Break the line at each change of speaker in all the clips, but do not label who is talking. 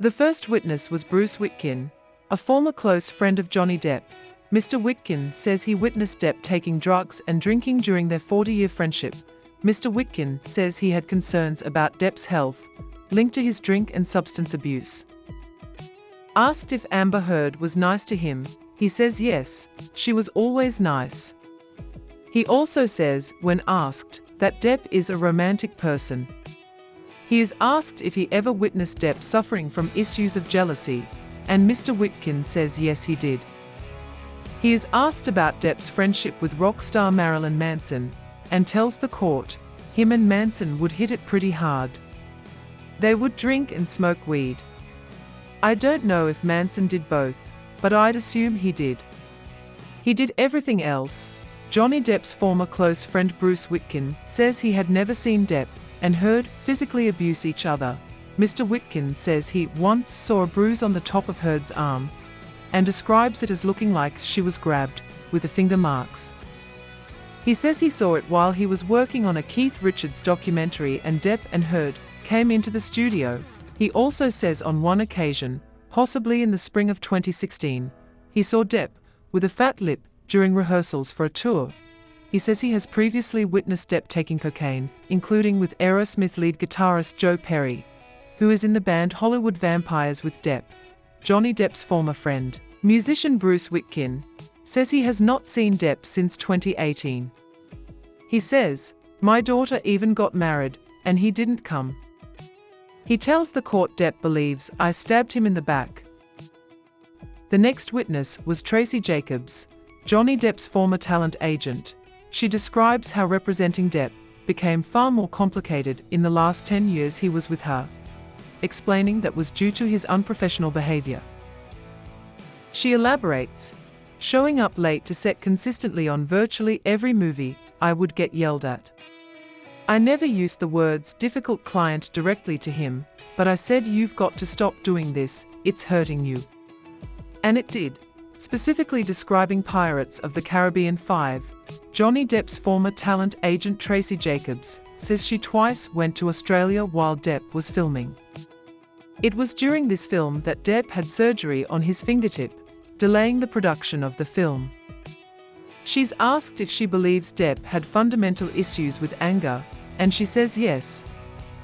The first witness was Bruce Witkin, a former close friend of Johnny Depp. Mr. Witkin says he witnessed Depp taking drugs and drinking during their 40-year friendship. Mr. Witkin says he had concerns about Depp's health, linked to his drink and substance abuse. Asked if Amber Heard was nice to him, he says yes, she was always nice. He also says, when asked, that Depp is a romantic person. He is asked if he ever witnessed Depp suffering from issues of jealousy, and Mr. Witkin says yes he did. He is asked about Depp's friendship with rock star Marilyn Manson, and tells the court, him and Manson would hit it pretty hard. They would drink and smoke weed. I don't know if Manson did both, but I'd assume he did. He did everything else. Johnny Depp's former close friend Bruce Witkin says he had never seen Depp and Heard physically abuse each other. Mr. Witkin says he once saw a bruise on the top of Heard's arm, and describes it as looking like she was grabbed, with the finger marks. He says he saw it while he was working on a Keith Richards documentary and Depp and Heard came into the studio. He also says on one occasion, possibly in the spring of 2016, he saw Depp, with a fat lip, during rehearsals for a tour. He says he has previously witnessed Depp taking cocaine, including with Aerosmith lead guitarist Joe Perry, who is in the band Hollywood Vampires with Depp. Johnny Depp's former friend, musician Bruce Witkin, says he has not seen Depp since 2018. He says, My daughter even got married, and he didn't come. He tells the court Depp believes I stabbed him in the back. The next witness was Tracy Jacobs, Johnny Depp's former talent agent. She describes how representing Depp became far more complicated in the last 10 years he was with her explaining that was due to his unprofessional behavior. She elaborates, showing up late to set consistently on virtually every movie, I would get yelled at. I never used the words difficult client directly to him, but I said you've got to stop doing this, it's hurting you. And it did. Specifically describing Pirates of the Caribbean 5, Johnny Depp's former talent agent Tracy Jacobs says she twice went to Australia while Depp was filming. It was during this film that Depp had surgery on his fingertip, delaying the production of the film. She's asked if she believes Depp had fundamental issues with anger, and she says yes,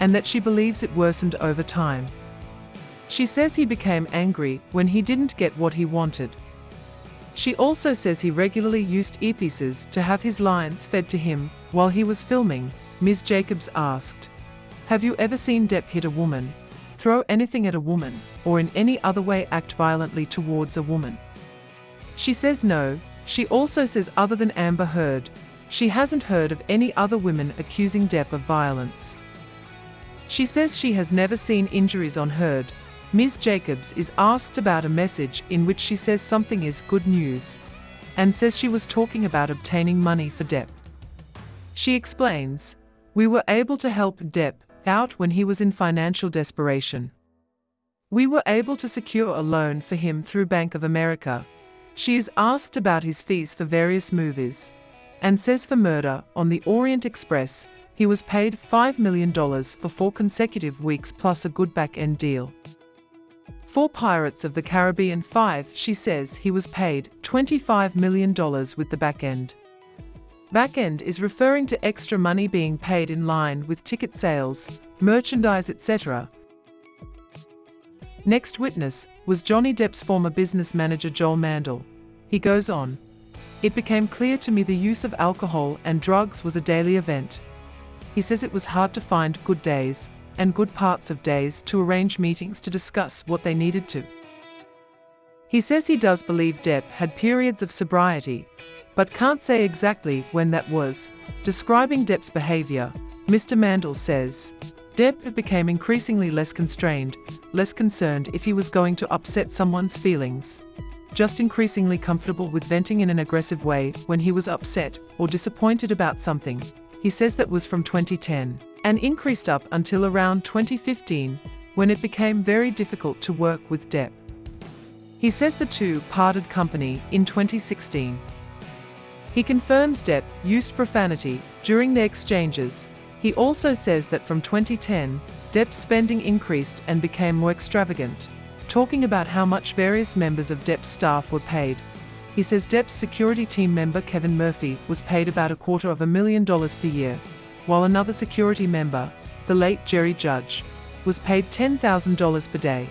and that she believes it worsened over time. She says he became angry when he didn't get what he wanted. She also says he regularly used earpieces to have his lines fed to him while he was filming. Ms. Jacobs asked, Have you ever seen Depp hit a woman? throw anything at a woman, or in any other way act violently towards a woman. She says no, she also says other than Amber Heard, she hasn't heard of any other women accusing Depp of violence. She says she has never seen injuries on Heard. Ms. Jacobs is asked about a message in which she says something is good news, and says she was talking about obtaining money for Depp. She explains, we were able to help Depp out when he was in financial desperation. We were able to secure a loan for him through Bank of America. She is asked about his fees for various movies and says for Murder on the Orient Express, he was paid $5 million for four consecutive weeks plus a good back-end deal. For Pirates of the Caribbean 5, she says he was paid $25 million with the back end. Backend is referring to extra money being paid in line with ticket sales, merchandise etc. Next witness was Johnny Depp's former business manager Joel Mandel. He goes on. It became clear to me the use of alcohol and drugs was a daily event. He says it was hard to find good days and good parts of days to arrange meetings to discuss what they needed to. He says he does believe Depp had periods of sobriety, but can't say exactly when that was. Describing Depp's behavior, Mr. Mandel says, Depp became increasingly less constrained, less concerned if he was going to upset someone's feelings. Just increasingly comfortable with venting in an aggressive way when he was upset or disappointed about something. He says that was from 2010 and increased up until around 2015 when it became very difficult to work with Depp. He says the two parted company in 2016. He confirms Depp used profanity during their exchanges. He also says that from 2010, Depp's spending increased and became more extravagant. Talking about how much various members of Depp's staff were paid, he says Depp's security team member Kevin Murphy was paid about a quarter of a million dollars per year, while another security member, the late Jerry Judge, was paid $10,000 per day.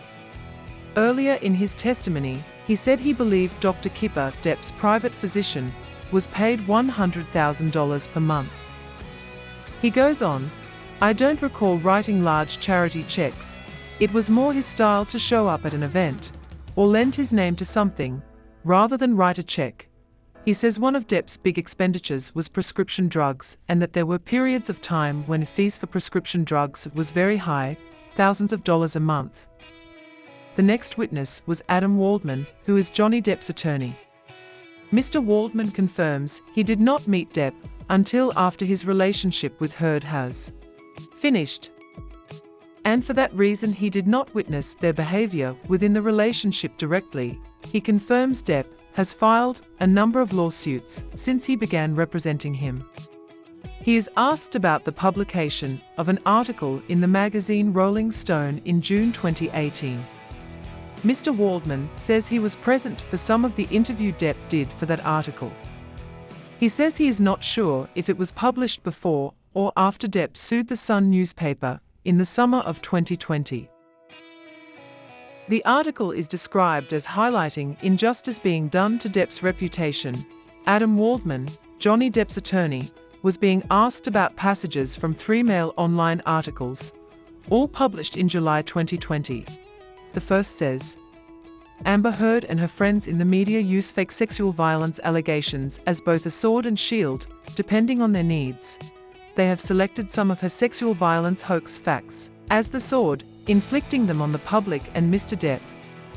Earlier in his testimony, he said he believed Dr. Kipper, Depp's private physician, was paid $100,000 per month. He goes on, I don't recall writing large charity checks. It was more his style to show up at an event, or lend his name to something, rather than write a check. He says one of Depp's big expenditures was prescription drugs and that there were periods of time when fees for prescription drugs was very high, thousands of dollars a month. The next witness was Adam Waldman, who is Johnny Depp's attorney. Mr. Waldman confirms he did not meet Depp until after his relationship with Heard has finished. And for that reason he did not witness their behavior within the relationship directly. He confirms Depp has filed a number of lawsuits since he began representing him. He is asked about the publication of an article in the magazine Rolling Stone in June 2018. Mr. Waldman says he was present for some of the interview Depp did for that article. He says he is not sure if it was published before or after Depp sued the Sun newspaper in the summer of 2020. The article is described as highlighting injustice being done to Depp's reputation. Adam Waldman, Johnny Depp's attorney, was being asked about passages from three Mail Online articles, all published in July 2020. The first says, Amber Heard and her friends in the media use fake sexual violence allegations as both a sword and shield, depending on their needs. They have selected some of her sexual violence hoax facts as the sword, inflicting them on the public and Mr. Depp.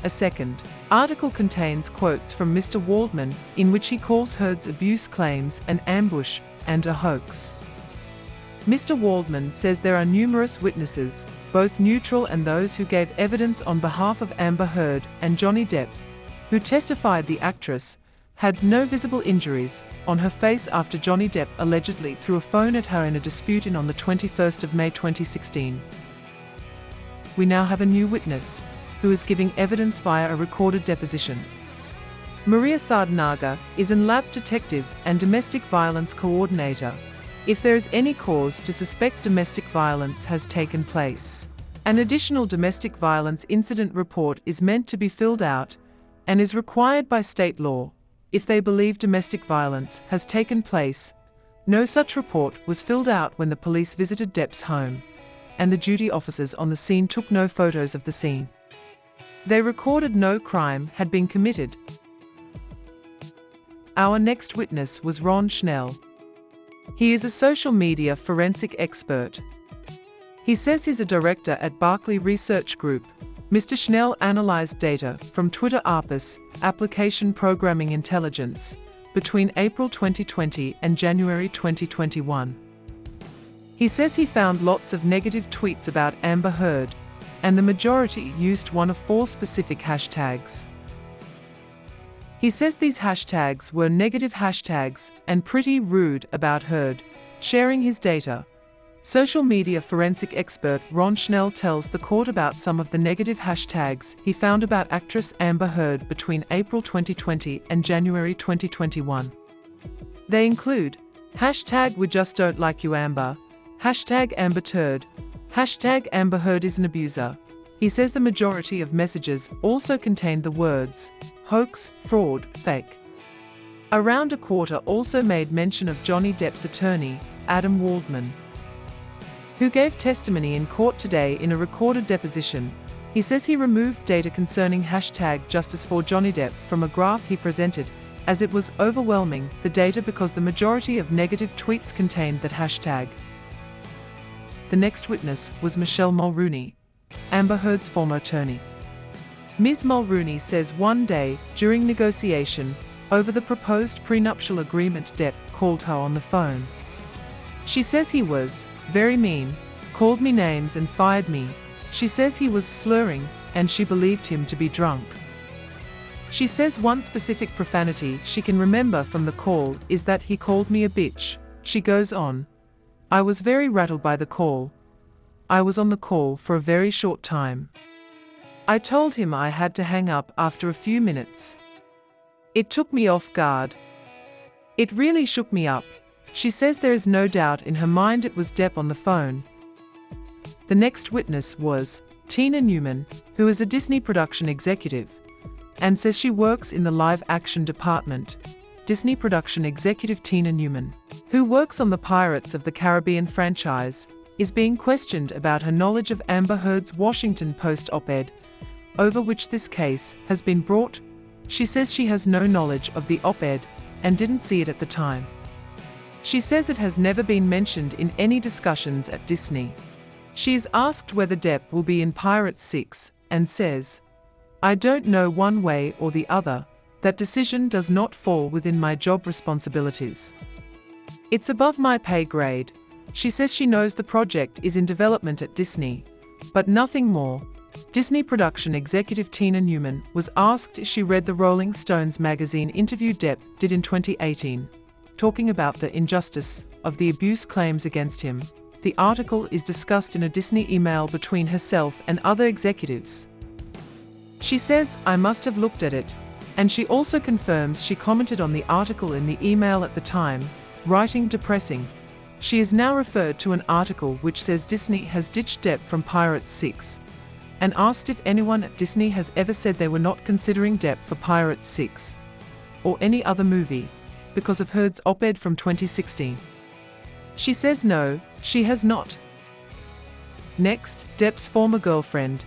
A second article contains quotes from Mr. Waldman in which he calls Heard's abuse claims an ambush and a hoax. Mr. Waldman says there are numerous witnesses both neutral and those who gave evidence on behalf of Amber Heard and Johnny Depp, who testified the actress had no visible injuries on her face after Johnny Depp allegedly threw a phone at her in a dispute in on the 21st of May 2016. We now have a new witness, who is giving evidence via a recorded deposition. Maria Sardanaga is an lab detective and domestic violence coordinator. If there is any cause to suspect domestic violence has taken place. An additional domestic violence incident report is meant to be filled out and is required by state law if they believe domestic violence has taken place. No such report was filled out when the police visited Depp's home, and the duty officers on the scene took no photos of the scene. They recorded no crime had been committed. Our next witness was Ron Schnell. He is a social media forensic expert he says he's a director at Berkeley Research Group. Mr. Schnell analyzed data from Twitter ARPAS, Application Programming Intelligence, between April 2020 and January 2021. He says he found lots of negative tweets about Amber Heard, and the majority used one of four specific hashtags. He says these hashtags were negative hashtags and pretty rude about Heard, sharing his data, Social media forensic expert Ron Schnell tells the court about some of the negative hashtags he found about actress Amber Heard between April 2020 and January 2021. They include hashtag we just don't like you Amber, hashtag Amber Turd, hashtag Amber Heard is an abuser. He says the majority of messages also contained the words hoax, fraud, fake. Around a quarter also made mention of Johnny Depp's attorney, Adam Waldman who gave testimony in court today in a recorded deposition. He says he removed data concerning hashtag Justice for Johnny Depp from a graph he presented, as it was overwhelming the data because the majority of negative tweets contained that hashtag. The next witness was Michelle Mulrooney, Amber Heard's former attorney. Ms. Mulrooney says one day, during negotiation, over the proposed prenuptial agreement Depp called her on the phone. She says he was, very mean, called me names and fired me. She says he was slurring, and she believed him to be drunk. She says one specific profanity she can remember from the call is that he called me a bitch. She goes on. I was very rattled by the call. I was on the call for a very short time. I told him I had to hang up after a few minutes. It took me off guard. It really shook me up. She says there is no doubt in her mind it was Depp on the phone. The next witness was Tina Newman, who is a Disney production executive, and says she works in the live action department. Disney production executive Tina Newman, who works on the Pirates of the Caribbean franchise, is being questioned about her knowledge of Amber Heard's Washington Post op-ed, over which this case has been brought. She says she has no knowledge of the op-ed and didn't see it at the time. She says it has never been mentioned in any discussions at Disney. She is asked whether Depp will be in Pirates 6 and says, I don't know one way or the other, that decision does not fall within my job responsibilities. It's above my pay grade. She says she knows the project is in development at Disney, but nothing more. Disney production executive Tina Newman was asked if she read the Rolling Stones magazine interview Depp did in 2018, talking about the injustice of the abuse claims against him. The article is discussed in a Disney email between herself and other executives. She says, I must have looked at it, and she also confirms she commented on the article in the email at the time, writing depressing. She is now referred to an article which says Disney has ditched Depp from Pirates 6, and asked if anyone at Disney has ever said they were not considering Depp for Pirates 6, or any other movie, because of Heard's op-ed from 2016. She says no, she has not. Next, Depp's former girlfriend,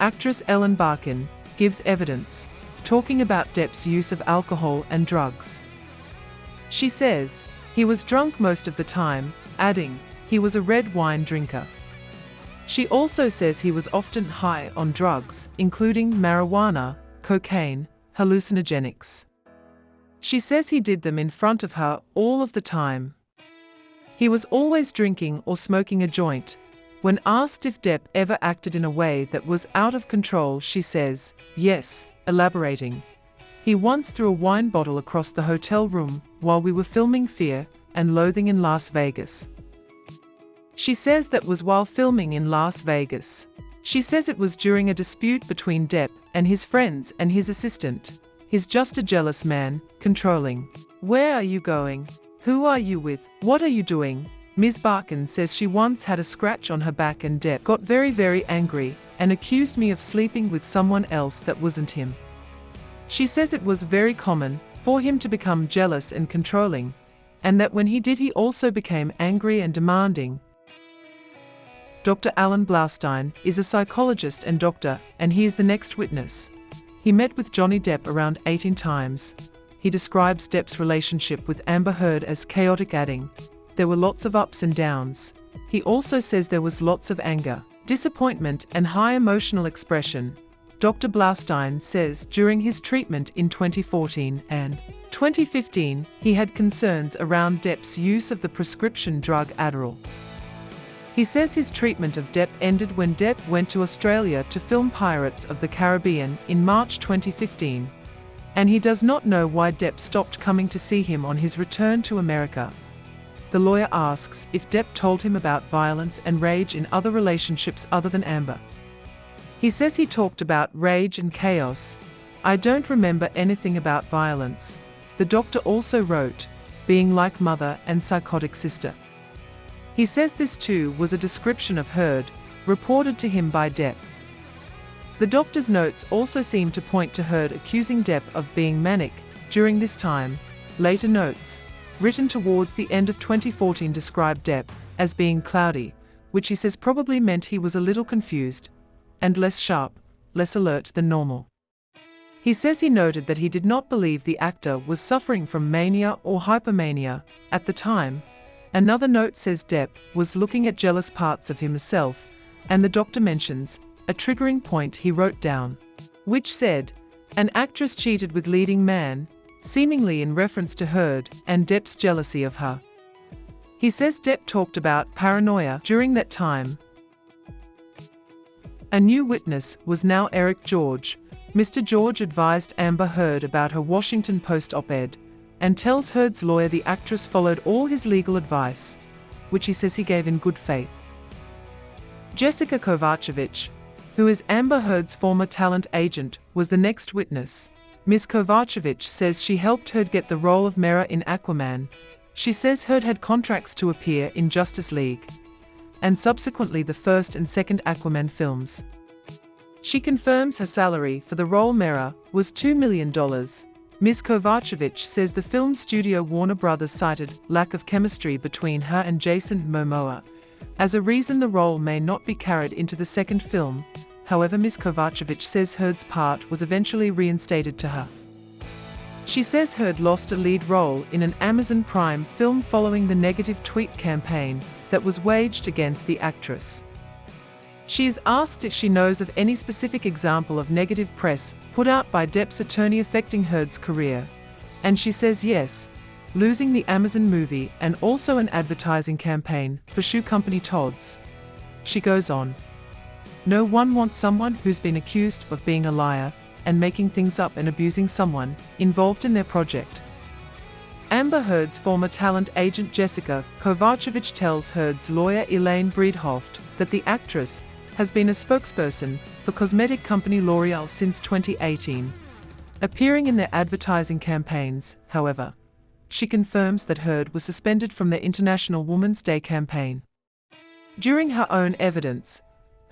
actress Ellen Barkin, gives evidence, talking about Depp's use of alcohol and drugs. She says, he was drunk most of the time, adding, he was a red wine drinker. She also says he was often high on drugs, including marijuana, cocaine, hallucinogenics. She says he did them in front of her all of the time. He was always drinking or smoking a joint. When asked if Depp ever acted in a way that was out of control, she says, yes, elaborating. He once threw a wine bottle across the hotel room while we were filming Fear and Loathing in Las Vegas. She says that was while filming in Las Vegas. She says it was during a dispute between Depp and his friends and his assistant. He's just a jealous man, controlling. Where are you going? Who are you with? What are you doing? Ms. Barkin says she once had a scratch on her back and Depp got very very angry and accused me of sleeping with someone else that wasn't him. She says it was very common for him to become jealous and controlling, and that when he did he also became angry and demanding. Dr. Alan Blaustein is a psychologist and doctor, and he is the next witness. He met with Johnny Depp around 18 times, he describes Depp's relationship with Amber Heard as chaotic adding, there were lots of ups and downs. He also says there was lots of anger, disappointment and high emotional expression. Dr. Blaustein says during his treatment in 2014 and 2015, he had concerns around Depp's use of the prescription drug Adderall. He says his treatment of Depp ended when Depp went to Australia to film Pirates of the Caribbean in March 2015 and he does not know why Depp stopped coming to see him on his return to America. The lawyer asks if Depp told him about violence and rage in other relationships other than Amber. He says he talked about rage and chaos. I don't remember anything about violence. The doctor also wrote, being like mother and psychotic sister. He says this too was a description of Heard, reported to him by Depp. The doctor's notes also seem to point to Heard accusing Depp of being manic during this time. Later notes, written towards the end of 2014 described Depp as being cloudy, which he says probably meant he was a little confused and less sharp, less alert than normal. He says he noted that he did not believe the actor was suffering from mania or hypomania at the time. Another note says Depp was looking at jealous parts of himself, and the doctor mentions a triggering point he wrote down, which said, An actress cheated with leading man, seemingly in reference to Heard and Depp's jealousy of her. He says Depp talked about paranoia during that time. A new witness was now Eric George. Mr. George advised Amber Heard about her Washington Post op-ed and tells Heard's lawyer the actress followed all his legal advice, which he says he gave in good faith. Jessica Kovacevic, who is Amber Heard's former talent agent, was the next witness. Ms. Kovacevic says she helped Heard get the role of Mera in Aquaman. She says Heard had contracts to appear in Justice League and subsequently the first and second Aquaman films. She confirms her salary for the role Mera was $2 million. Ms. Kovacevic says the film studio Warner Brothers cited lack of chemistry between her and Jason Momoa as a reason the role may not be carried into the second film. However, Ms. Kovacevic says Heard's part was eventually reinstated to her. She says Heard lost a lead role in an Amazon Prime film following the negative tweet campaign that was waged against the actress. She is asked if she knows of any specific example of negative press put out by Depp's attorney affecting Heard's career. And she says yes, losing the Amazon movie and also an advertising campaign for shoe company Tod's. She goes on. No one wants someone who's been accused of being a liar and making things up and abusing someone involved in their project. Amber Heard's former talent agent Jessica Kovacevic tells Heard's lawyer Elaine Bredehoft that the actress has been a spokesperson for cosmetic company L'Oreal since 2018. Appearing in their advertising campaigns, however, she confirms that Heard was suspended from their International Women's Day campaign. During her own evidence,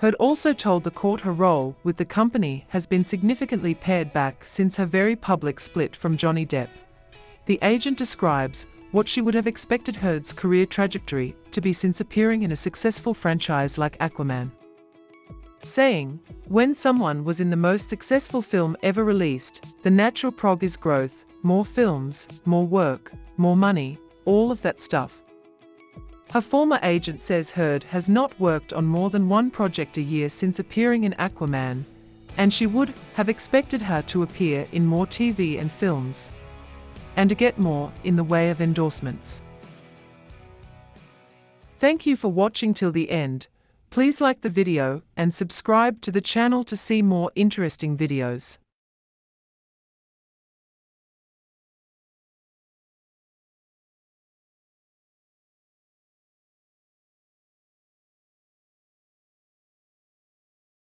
Heard also told the court her role with the company has been significantly pared back since her very public split from Johnny Depp. The agent describes what she would have expected Heard's career trajectory to be since appearing in a successful franchise like Aquaman. Saying, when someone was in the most successful film ever released, the natural prog is growth, more films, more work, more money, all of that stuff. Her former agent says Heard has not worked on more than one project a year since appearing in Aquaman, and she would have expected her to appear in more TV and films, and to get more in the way of endorsements. Thank you for watching till the end. Please like the video and subscribe to the channel to see more interesting videos.